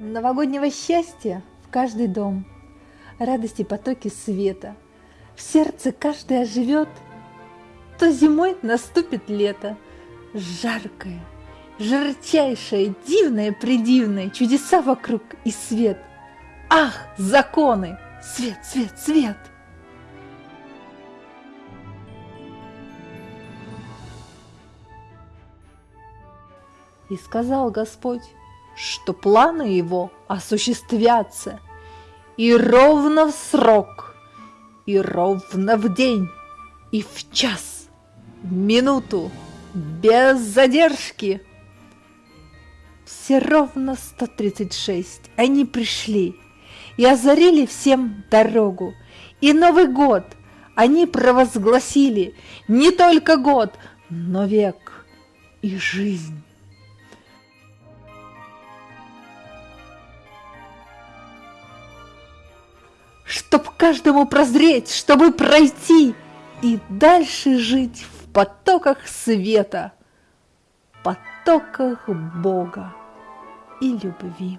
Новогоднего счастья в каждый дом, Радости потоки света. В сердце каждый оживет, То зимой наступит лето, Жаркое, жарчайшее, дивное, придивное, Чудеса вокруг и свет. Ах, законы! Свет, свет, свет! И сказал Господь, что планы его осуществятся, и ровно в срок, и ровно в день, и в час, в минуту, без задержки. Все ровно 136 они пришли и озарили всем дорогу, и Новый год они провозгласили не только год, но век и жизнь. Чтоб каждому прозреть, чтобы пройти и дальше жить в потоках света, потоках Бога и любви.